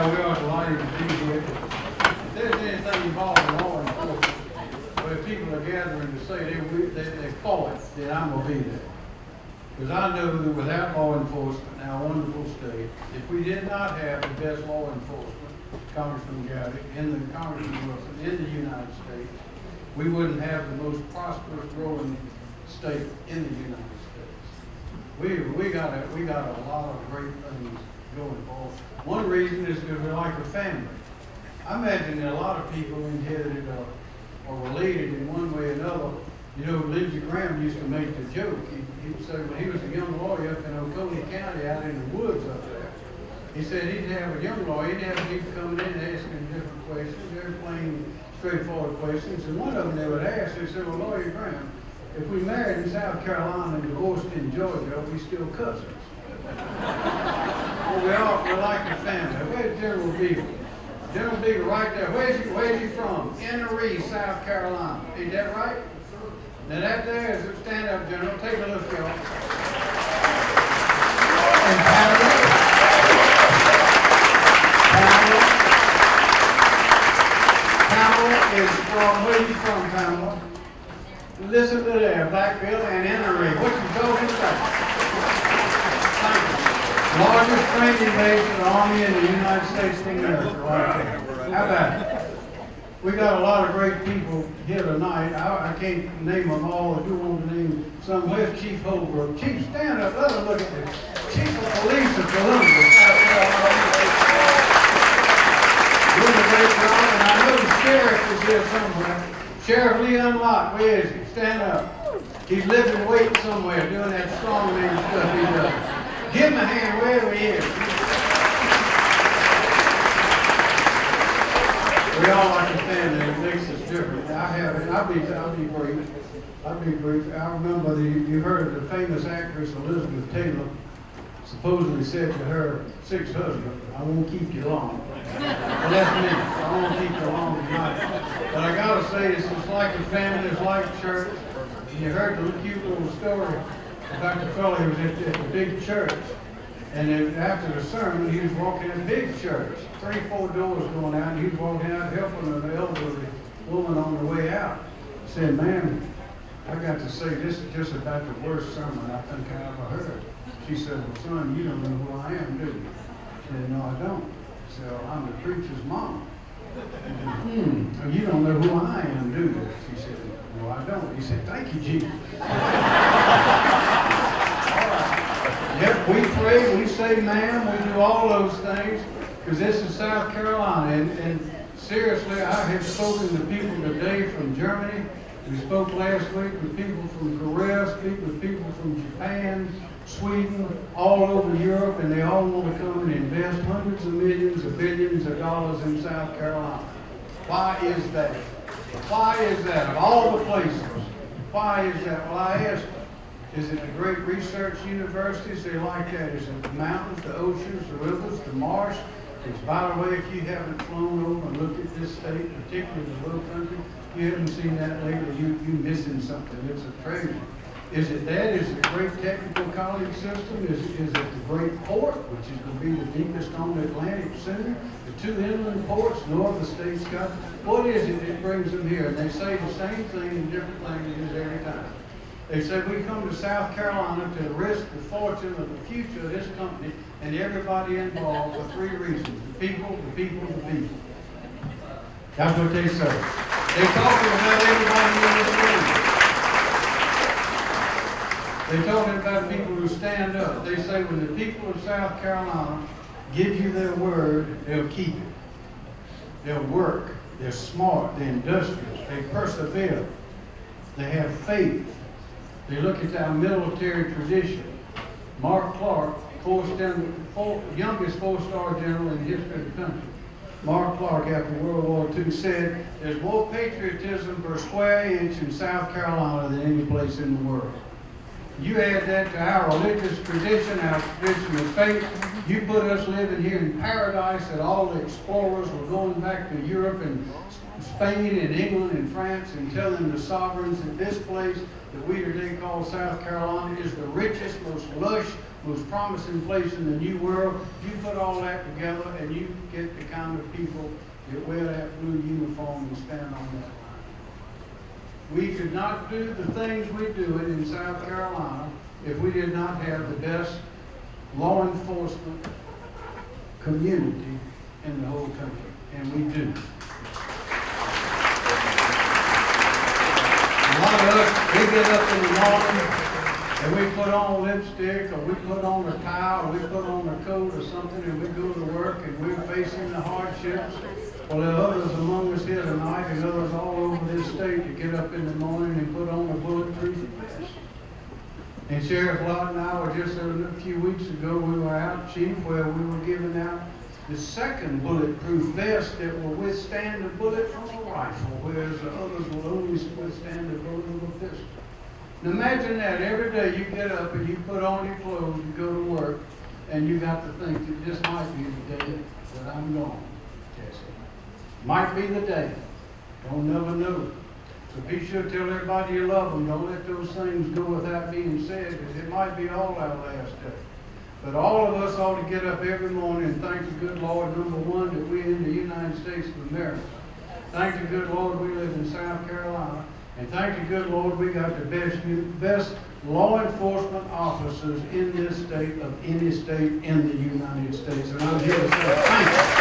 how to to be here. If there's anything involving law enforcement, where people are gathering to say they, they, they then I'm gonna be there. Because I know that without law enforcement in our wonderful state, if we did not have the best law enforcement, Congressman Gowdy, in the Congressman Wilson, in the United States, we wouldn't have the most prosperous growing state in the United States. We, we got a, we got a lot of great things going for. us. One reason is because we're like a family. I imagine that a lot of people in inherited or, or related in one way or another. You know, Lindsey Graham used to make the joke. He, he would say, when he was a young lawyer up in Oconee County out in the woods up there, he said he'd have a young lawyer, he'd have people coming in and asking different questions, very plain, straightforward questions. And one of them they would ask, they said, well, Lawyer Graham, if we married in South Carolina and divorced in Georgia, are we still cousins? Well, we are, we're like a family. Where's General Beaver? General Beaver right there. Where's he, where's he from? Inner South Carolina. Ain't that right? Now that there is, a stand up, General. Take a look, y'all. And Pamela. Pamela. Pamela is from, where you from, Pamela? Listen to that, Blackfield and Inner What you told him? Largest training base of the Army in the United States right. How about? We got a lot of great people here tonight. I, I can't name them all. If you want to name some, where's Chief Holbrook? Chief, stand up. Let us look at this. Chief of Police of Carolina. Doing a great job, and I know the sheriff is here somewhere. Sheriff Leon Lott, where is he? Stand up. He's living, waiting somewhere, doing that strong man stuff he does. Give him a hand wherever. We all a family, it makes us different. I have, I'll be, I'll be brief. I'll be brief. I remember the, you heard the famous actress Elizabeth Taylor supposedly said to her sixth husband, I won't keep you long. Well, that's me. I won't keep you long tonight. But I gotta say, it's just like a family, it's like church. And you heard the cute little story about the fellow who was at, at the big church. And then after the sermon, he was walking in a big church, three, four doors going out, and he was walking out helping an elderly woman on the way out. He said, ma'am, I got to say, this is just about the worst sermon I think I ever heard. She said, well, son, you don't know who I am, do you? I said, no, I don't. Well, I'm the preacher's mom. Hmm, you don't know who I am, do you? She said, no, I don't. He said, thank you, Jesus. We pray, we say ma'am, we do all those things, because this is South Carolina. And, and seriously, I have spoken to people today from Germany. We spoke last week with people from Korea, speak with people from Japan, Sweden, all over Europe, and they all want to come and invest hundreds of millions of billions of dollars in South Carolina. Why is that? Why is that? Of all the places, why is that? Well, I asked. Is it the great research universities? They like that. Is it the mountains, the oceans, the rivers, the marsh? Because by the way, if you haven't flown over and looked at this state, particularly the little country, you haven't seen that lately, you, you're missing something. It's a treasure. Is it that? Is it the great technical college system? Is, is it the great port, which is going to be the deepest on the Atlantic center? The two inland ports, no other states got. What is it that brings them here? And they say the same thing in different languages every time. They said, we come to South Carolina to risk the fortune of the future of this company and everybody involved for three reasons. The people, the people, the people. That's what they say. They're talking about everybody in this room. They're talking about people who stand up. They say when the people of South Carolina give you their word, they'll keep it. They'll work. They're smart. They're industrious. They persevere. They have faith. They look at our military tradition. Mark Clark, four four, youngest four-star general in the history of the country. Mark Clark, after World War II, said, there's more patriotism per square inch in South Carolina than any place in the world. You add that to our religious tradition, our tradition of faith, you put us living here in paradise that all the explorers were going back to Europe and Spain and England and France and telling the sovereigns that this place that we today call South Carolina is the richest, most lush, most promising place in the new world. You put all that together and you get the kind of people that wear that blue uniform and stand on that line. We could not do the things we do it in South Carolina if we did not have the best law enforcement community in the whole country, and we do. A lot of us, we get up in the morning and we put on lipstick or we put on a tie or we put on a coat or something and we go to work and we're facing the hardships. Well, there are others among us here tonight and others all over this state that get up in the morning and put on a bulletproof vest. And Sheriff Lott and I were just a few weeks ago, we were out, Chief, where we were giving out the second bulletproof vest that will withstand a bullet from a rifle, whereas the others will only withstand a bullet from a pistol. Imagine that every day you get up and you put on your clothes, you go to work, and you got to think that this might be the day that I'm gone, Jesse. Might be the day. Don't never know. So be sure to tell everybody you love them. Don't let those things go without being said, because it might be all our last day. But all of us ought to get up every morning and thank the good Lord, number one, that we're in the United States of America. Thank the good Lord we live in South Carolina. And thank the good Lord we got the best, best law enforcement officers in this state of any state in the United States. And I'm here to say thank you.